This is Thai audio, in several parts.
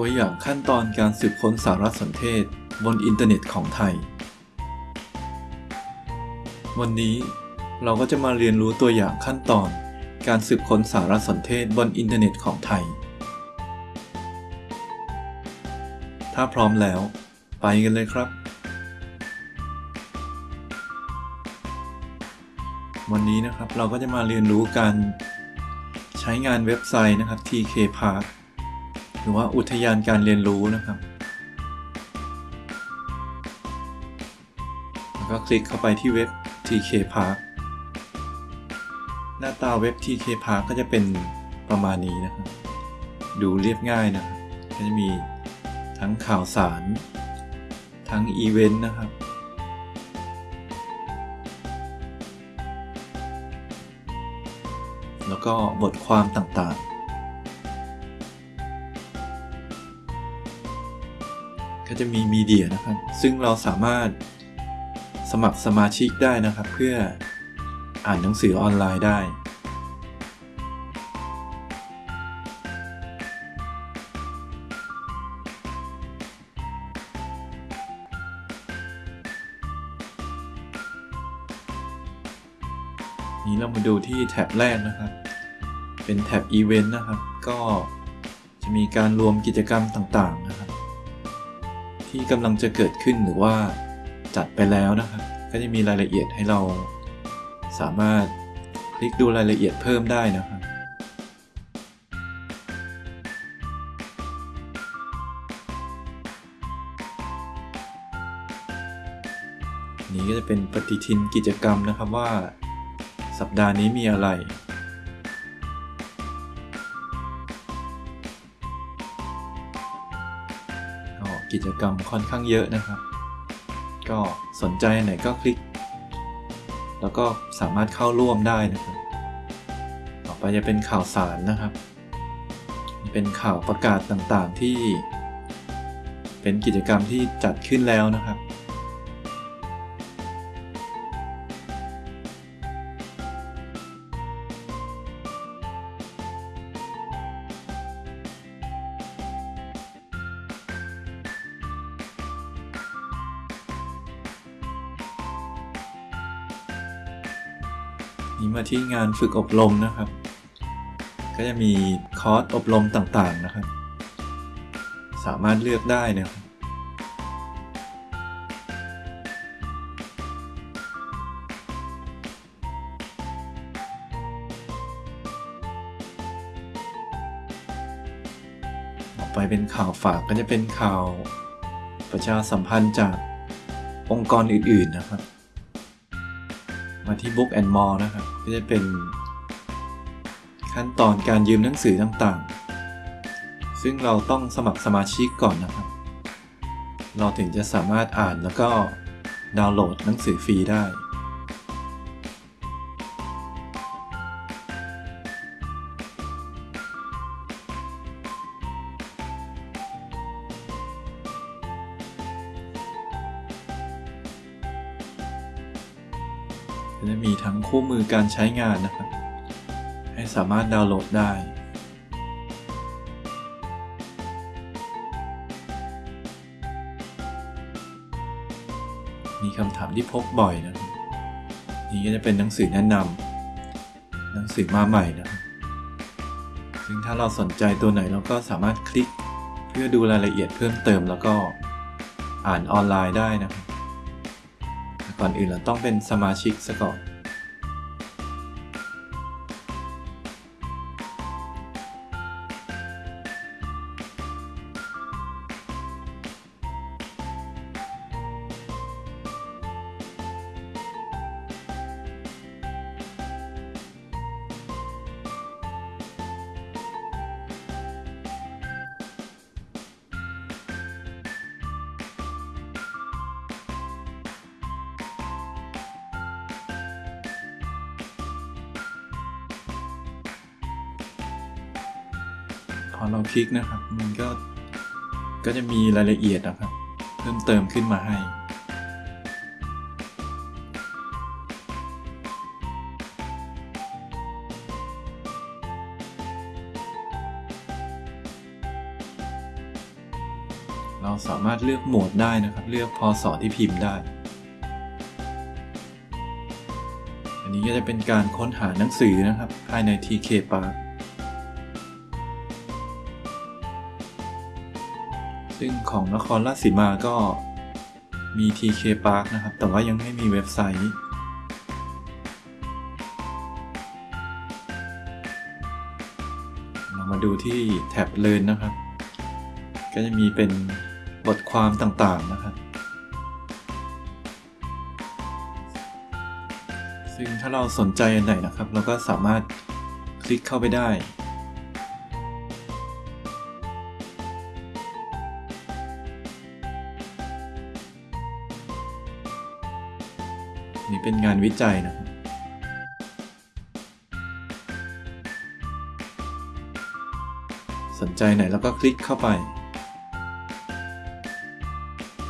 ตัวอย่างขั้นตอนการสืบค้นสารสนเทศบนอินเทอร์เน็ตของไทย วันนี้เราก็จะมาเรียนรู้ตัวอย่างขั้นตอน การสืบค้นสารสนเทศบนอินเทอร์เน็ตของไทย ถ้าพร้อมแล้ว ไปกันเลยครับ วันนี้นะครับเราก็จะมาเรียนรู้การใช้งานเว็บไซต์นะครับ TK Park รือว่าอุทยานการเรียนรู้นะครับ แล้วก็คลิกเข้าไปที่เว็บ TK Park หน้าตาเว็บ TK Park ก็จะเป็นประมาณนี้นะครับ ดูเรียบง่ายนะครับก็จะมีทั้งข่าวสาร ทั้งอีเวนต์นะครับแล้วก็บทความต่างๆ จะมีมีเดียนะครับ ซึ่งเราสามารถสมัครสมาชิกได้นะครับ เพื่ออ่านหนังสือออนไลน์ได้ นี้เรามาดูที่แท็บแรกนะครับ เป็นแท็บอีเวนต์นะครับ ก็จะมีการรวมกิจกรรมต่างๆ ที่กำลังจะเกิดขึ้นหรือว่าจัดไปแล้วนะครับ ก็จะมีรายละเอียดให้เราสามารถคลิกดูรายละเอียดเพิ่มได้นะครับนี้ก็จะเป็นปฏิทินกิจกรรมนะครับว่า สัปดาห์นี้มีอะไร กิจกรรมค่อนข้างเยอะนะครับ ก็สนใจไหนก็คลิก แล้วก็สามารถเข้าร่วมได้นะครับ ต่อไปจะเป็นข่าวสารนะครับ เป็นข่าวประกาศต่างๆที่ เป็นกิจกรรมที่จัดขึ้นแล้วนะครับ นี้มาที่งานฝึกอบรมนะครับ ก็จะมีคอร์สอบรมต่างๆนะครับ สามารถเลือกได้นะครับไปเป็นข่าวฝากก็จะเป็นข่าวประชาสัมพันธ์จากองค์กรอื่นๆนะครับ ที่ Book and More นะครับ ก็จะเป็นขั้นตอนการยืมหนังสือต่างๆ ซึ่งเราต้องสมัครสมาชิกก่อนนะครับ เราถึงจะสามารถอ่านแล้วก็ดาวน์โหลดหนังสือฟรีได้ คู่มือการใช้งานนะครับ ให้สามารถดาวน์โหลดได้ มีคำถามที่พบบ่อยนะครับนี่ก็จะเป็นหนังสือแนะนำหนังสือมาใหม่นะครับซึ่งถ้าเราสนใจตัวไหนเราก็สามารถคลิกเพื่อดูรายละเอียดเพิ่มเติมแล้วก็อ่านออนไลน์ได้นะครับก่อนอื่นเราต้องเป็นสมาชิกซะก่อน พอเราคลิกนะครับ มันก็ก็จะมีรายละเอียดนะครับ เพิ่มเติมขึ้นมาให้ เราสามารถเลือกโหมดได้นะครับ เลือกพศที่พิมพ์ได้ อันนี้ก็จะเป็นการค้นหาหนังสือนะครับ ภายใน TK Park ซึ่งของนครราชสีมาก็มี TK Park นะครับ แต่ว่ายังไม่มีเว็บไซต์ เรามาดูที่แท็บเ a ยนนะครับ ก็จะมีเป็นบทความต่างๆนะครับ ซึ่งถ้าเราสนใจอันไหนนะครับ เราก็สามารถคลิกเข้าไปได้ เป็นงานวิจัยนะสนใจไหนแล้วก็คลิกเข้าไป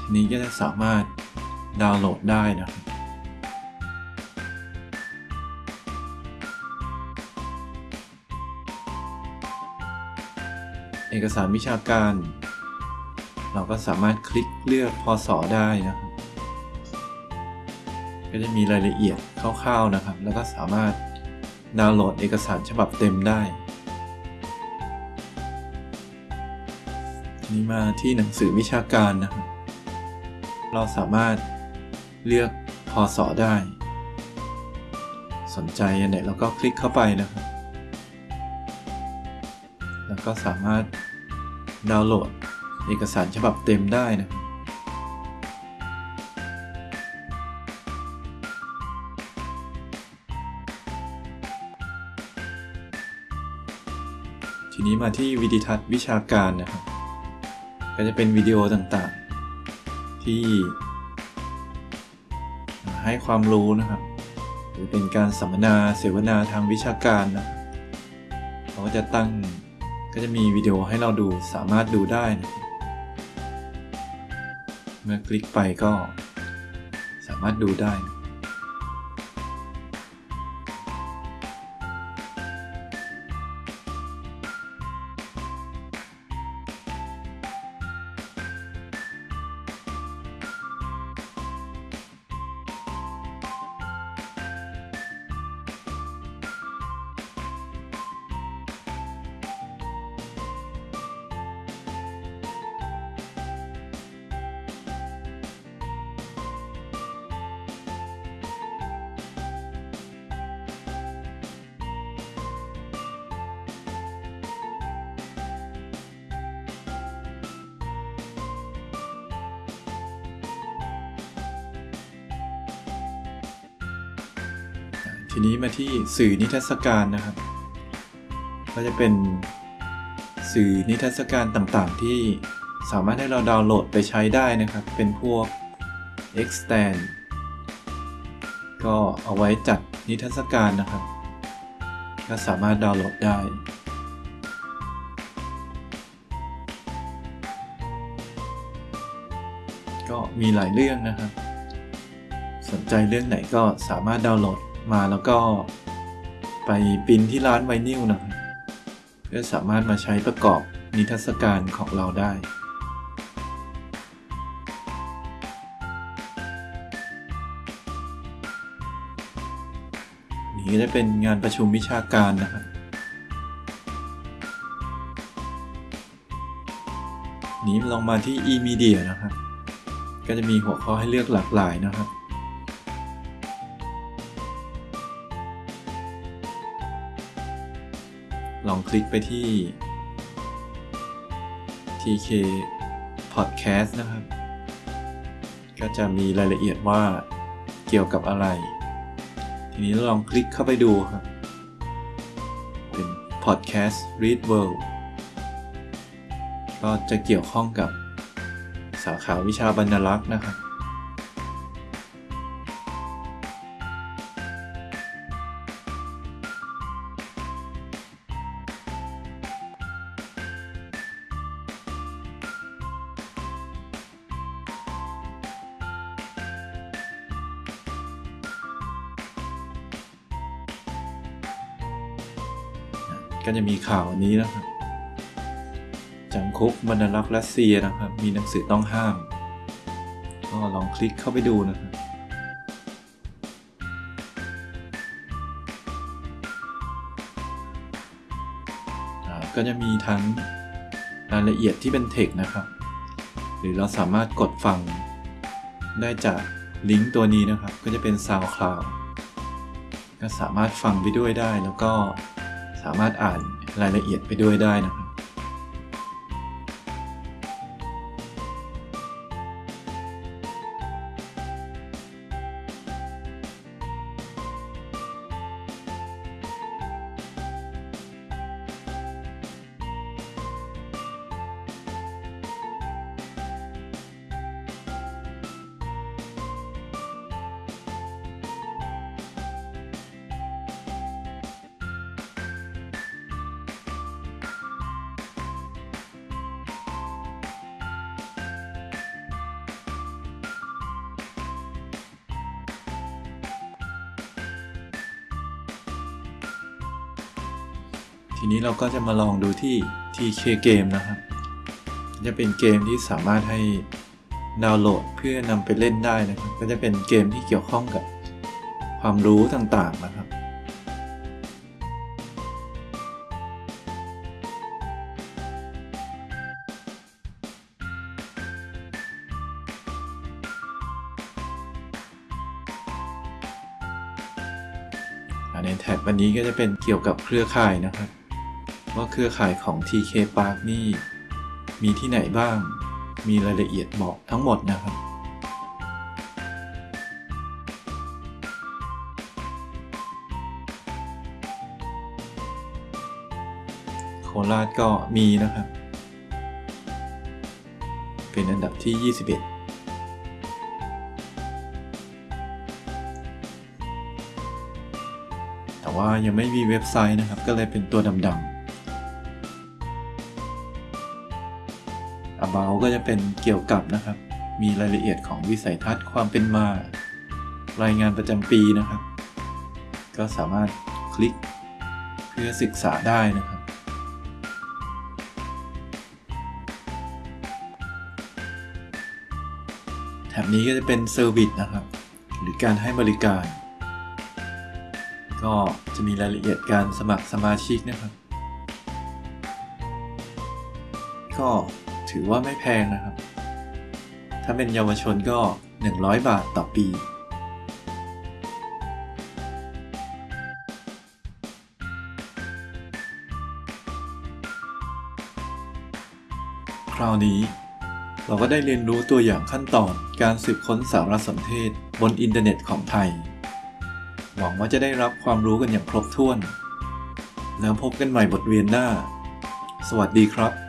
ทีนี้ก็จะสามารถดาวน์โหลดได้นะครับเอกสารวิชาการ เราก็สามารถคลิกเลือกพศได้นะ ก็จะมีรายละเอียดคร่าวๆนะครับ แล้วก็สามารถดาวน์โหลดเอกสารฉบับเต็มได้ นี้มาที่หนังสือวิชาการนะครับ เราสามารถเลือกพศได้ สนใจอันไหนเราก็คลิกเข้าไปนะครับ แล้วก็สามารถดาวน์โหลดเอกสารฉบับเต็มได้นะ นี้มาที่วิดีทัศน์วิชาการนะครับ ก็จะเป็นวิดีโอต่างๆ ที่ ให้ความรู้นะครับ หรือเป็นการสัมมนาเสวนาทางวิชาการนะเขาก็จะตั้งก็จะมีวิดีโอให้เราดูสามารถดูได้นะเมื่อคลิกไปก็สามารถดูได้นะ ทีนี้มาที่สื่อนิทรรศการนะครับ ก็จะเป็นสื่อนิทรรศการต่างๆ ที่สามารถให้เราดาวน์โหลดไปใช้ได้นะครับ เป็นพวก extend ก็เอาไว้จัดนิทรรศการนะครับ ก็สามารถดาวน์โหลดได้ ก็มีหลายเรื่องนะครับ สนใจเรื่องไหนก็สามารถดาวน์โหลด มาแล้วก็ไปปริ้นที่ร้านไวนิลนะครับเพื่อสามารถมาใช้ประกอบนิทรรศการของเราได้ นี่ก็จะเป็นงานประชุมวิชาการนะครับนี้ลองมาที่ e-media นะครับ ก็จะมีหัวข้อให้เลือกหลากหลายนะครับ องคลิกไปที่ TK Podcast นะครับ ก็จะมีรายละเอียดว่าเกี่ยวกับอะไร ทีนี้ลองคลิกเข้าไปดูครับ เป็น Podcast Read World ก็จะเกี่ยวข้องกับสาขาวิชาบรรลักษ์นะครับ ก็จะมีข่าวอันนี้นะครับจำคุกบรรลักษ์รัสเซียนะครับ มีหนังสือต้องห้าม ก็ลองคลิกเข้าไปดูนะครับก็จะมีทั้งรายละเอียดที่เป็นเทคนะครับ หรือเราสามารถกดฟังได้จากลิงก์ตัวนี้นะครับ ก็จะเป็น SoundCloud ก็สามารถฟังไปด้วยได้แล้วก็ สามารถอ่านรายละเอียดไปด้วยได้นะครับ ทีนี้เราก็จะมาลองดูที่ TK Game นะครับ จะเป็นเกมที่สามารถให้ดาวน์โหลดเพื่อนำไปเล่นได้นะครับ ก็จะเป็นเกมที่เกี่ยวข้องกับความรู้ต่างๆนะครับ ในแท็บวันนี้ก็จะเป็นเกี่ยวกับเครือข่ายนะครับ ว่าเครือข่ายของ TK Park นี่ มีที่ไหนบ้าง มีรายละเอียดบอกทั้งหมดนะครับ โคราชก็มีนะครับ เป็นอันดับที่ 21แต่ว่ายังไม่มีเว็บไซต์นะครับ ก็เลยเป็นตัวดำ ๆ About ก็จะเป็นเกี่ยวกับนะครับ มีรายละเอียดของวิสัยทัศน์ความเป็นมา รายงานประจำปีนะครับ ก็สามารถคลิกเพื่อศึกษาได้นะครับ แถบนี้ก็จะเป็นเซอร์วิสนะครับ หรือการให้บริการ ก็จะมีรายละเอียดการสมัครสมาชิกนะครับก็ ถือว่าไม่แพงนะครับ ถ้าเป็นเยาวชนก็ 100 บาทต่อปี คราวนี้เราก็ได้เรียนรู้ตัวอย่างขั้นตอนการสืบค้นสารสนเทศบนอินเทอร์เน็ตของไทย หวังว่าจะได้รับความรู้กันอย่างครบถ้วน แล้วพบกันใหม่บทเรียนหน้า สวัสดีครับ